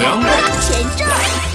阳光前这。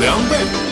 两倍。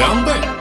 两倍。